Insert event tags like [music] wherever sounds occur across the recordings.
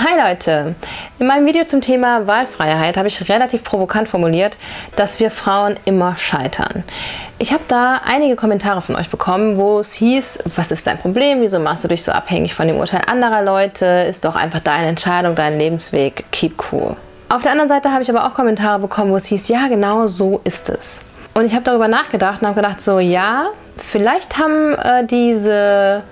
Hi Leute! In meinem Video zum Thema Wahlfreiheit habe ich relativ provokant formuliert, dass wir Frauen immer scheitern. Ich habe da einige Kommentare von euch bekommen, wo es hieß, was ist dein Problem, wieso machst du dich so abhängig von dem Urteil anderer Leute, ist doch einfach deine Entscheidung, dein Lebensweg, keep cool. Auf der anderen Seite habe ich aber auch Kommentare bekommen, wo es hieß, ja genau so ist es. Und ich habe darüber nachgedacht und habe gedacht, so ja, vielleicht haben äh, diese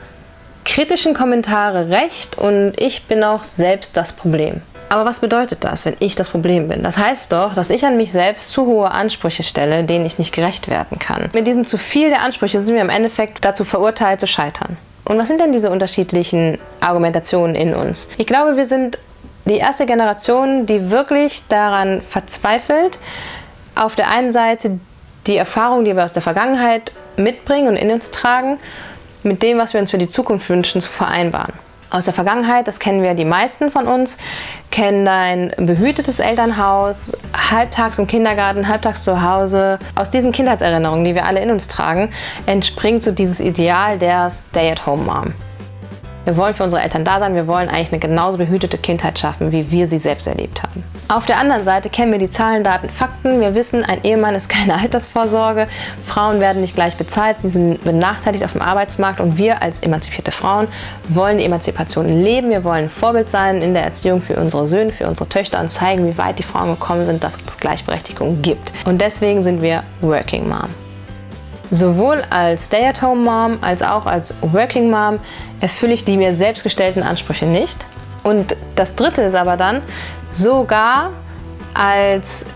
kritischen Kommentare recht und ich bin auch selbst das Problem. Aber was bedeutet das, wenn ich das Problem bin? Das heißt doch, dass ich an mich selbst zu hohe Ansprüche stelle, denen ich nicht gerecht werden kann. Mit diesem zu viel der Ansprüche sind wir im Endeffekt dazu verurteilt zu scheitern. Und was sind denn diese unterschiedlichen Argumentationen in uns? Ich glaube, wir sind die erste Generation, die wirklich daran verzweifelt, auf der einen Seite die Erfahrung, die wir aus der Vergangenheit mitbringen und in uns tragen mit dem, was wir uns für die Zukunft wünschen, zu vereinbaren. Aus der Vergangenheit, das kennen wir die meisten von uns, kennen ein behütetes Elternhaus, halbtags im Kindergarten, halbtags zu Hause. Aus diesen Kindheitserinnerungen, die wir alle in uns tragen, entspringt so dieses Ideal der Stay-at-home-Mom. Wir wollen für unsere Eltern da sein, wir wollen eigentlich eine genauso behütete Kindheit schaffen, wie wir sie selbst erlebt haben. Auf der anderen Seite kennen wir die Zahlen, Daten, Fakten. Wir wissen, ein Ehemann ist keine [laughs] Altersvorsorge, Frauen werden nicht gleich bezahlt, sie sind benachteiligt auf dem Arbeitsmarkt und wir als emanzipierte Frauen wollen die Emanzipation leben. Wir wollen Vorbild sein in der Erziehung für unsere Söhne, für unsere Töchter und zeigen, wie weit die Frauen gekommen sind, dass es Gleichberechtigung gibt. Und deswegen sind wir Working Mom. Sowohl als Stay-at-home-Mom als auch als Working Mom erfülle ich die mir selbst gestellten Ansprüche nicht. Und das dritte ist aber dann, sogar als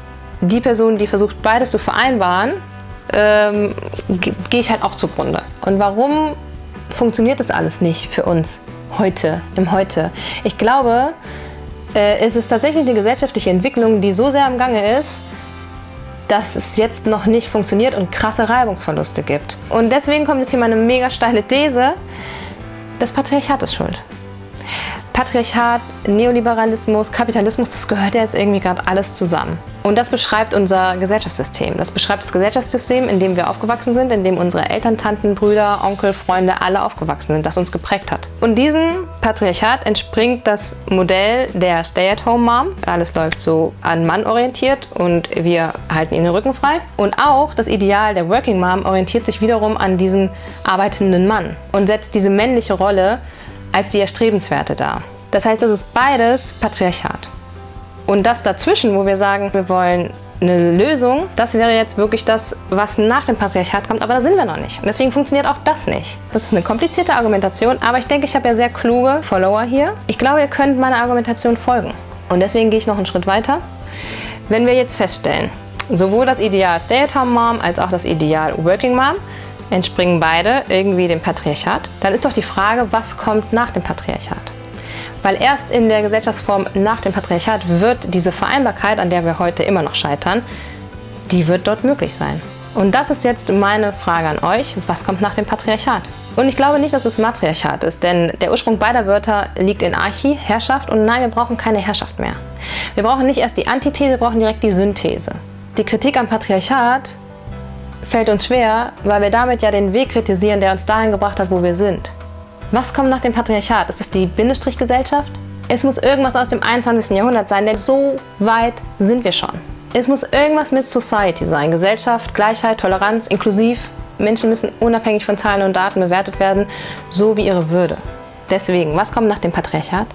die Person, die versucht beides zu vereinbaren, ähm, gehe ich halt auch zugrunde. Und warum funktioniert das alles nicht für uns heute, im Heute? Ich glaube, äh, es ist tatsächlich eine gesellschaftliche Entwicklung, die so sehr am Gange ist, dass es jetzt noch nicht funktioniert und krasse Reibungsverluste gibt. Und deswegen kommt jetzt hier meine mega steile These, das Patriarchat ist schuld. Patriarchat, Neoliberalismus, Kapitalismus, das gehört ja jetzt irgendwie gerade alles zusammen. Und das beschreibt unser Gesellschaftssystem. Das beschreibt das Gesellschaftssystem, in dem wir aufgewachsen sind, in dem unsere Eltern, Tanten, Brüder, Onkel, Freunde alle aufgewachsen sind, das uns geprägt hat. Und diesem Patriarchat entspringt das Modell der Stay-at-home-Mom. Alles läuft so an Mann orientiert und wir halten ihnen den Rücken frei. Und auch das Ideal der Working Mom orientiert sich wiederum an diesem arbeitenden Mann und setzt diese männliche Rolle als die erstrebenswerte dar. Das heißt, das ist beides Patriarchat. Und das dazwischen, wo wir sagen, wir wollen eine Lösung, das wäre jetzt wirklich das, was nach dem Patriarchat kommt, aber da sind wir noch nicht. Und deswegen funktioniert auch das nicht. Das ist eine komplizierte Argumentation, aber ich denke, ich habe ja sehr kluge Follower hier. Ich glaube, ihr könnt meiner Argumentation folgen. Und deswegen gehe ich noch einen Schritt weiter. Wenn wir jetzt feststellen, sowohl das Ideal Stay-at-home-Mom als auch das Ideal Working Mom entspringen beide irgendwie dem Patriarchat, dann ist doch die Frage, was kommt nach dem Patriarchat? Weil erst in der Gesellschaftsform nach dem Patriarchat wird diese Vereinbarkeit, an der wir heute immer noch scheitern, die wird dort möglich sein. Und das ist jetzt meine Frage an euch, was kommt nach dem Patriarchat? Und ich glaube nicht, dass es Matriarchat ist, denn der Ursprung beider Wörter liegt in Archi, Herrschaft, und nein, wir brauchen keine Herrschaft mehr. Wir brauchen nicht erst die Antithese, wir brauchen direkt die Synthese. Die Kritik am Patriarchat fällt uns schwer, weil wir damit ja den Weg kritisieren, der uns dahin gebracht hat, wo wir sind. Was kommt nach dem Patriarchat? Ist es die Bindestrichgesellschaft? Es muss irgendwas aus dem 21. Jahrhundert sein, denn so weit sind wir schon. Es muss irgendwas mit Society sein. Gesellschaft, Gleichheit, Toleranz, inklusiv. Menschen müssen unabhängig von Zahlen und Daten bewertet werden, so wie ihre Würde. Deswegen, was kommt nach dem Patriarchat?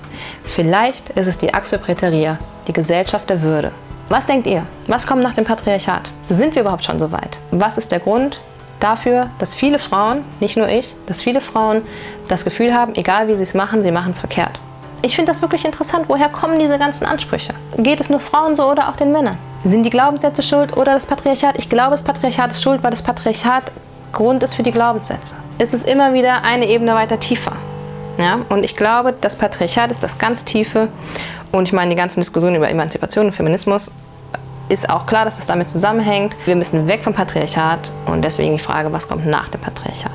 Vielleicht ist es die Axiopreteria, die Gesellschaft der Würde. Was denkt ihr? Was kommt nach dem Patriarchat? Sind wir überhaupt schon so weit? Was ist der Grund dafür, dass viele Frauen, nicht nur ich, dass viele Frauen das Gefühl haben, egal wie sie es machen, sie machen es verkehrt? Ich finde das wirklich interessant. Woher kommen diese ganzen Ansprüche? Geht es nur Frauen so oder auch den Männern? Sind die Glaubenssätze schuld oder das Patriarchat? Ich glaube, das Patriarchat ist schuld, weil das Patriarchat Grund ist für die Glaubenssätze. Es ist immer wieder eine Ebene weiter tiefer. Ja? Und ich glaube, das Patriarchat ist das ganz Tiefe und ich meine, die ganzen Diskussionen über Emanzipation und Feminismus ist auch klar, dass das damit zusammenhängt. Wir müssen weg vom Patriarchat und deswegen die Frage, was kommt nach dem Patriarchat?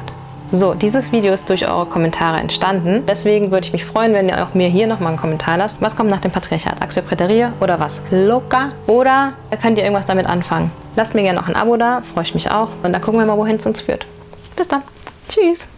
So, dieses Video ist durch eure Kommentare entstanden. Deswegen würde ich mich freuen, wenn ihr auch mir hier nochmal einen Kommentar lasst. Was kommt nach dem Patriarchat? Axiopreterie oder was? Loka? Oder könnt ihr irgendwas damit anfangen? Lasst mir gerne noch ein Abo da, freue ich mich auch. Und dann gucken wir mal, wohin es uns führt. Bis dann. Tschüss.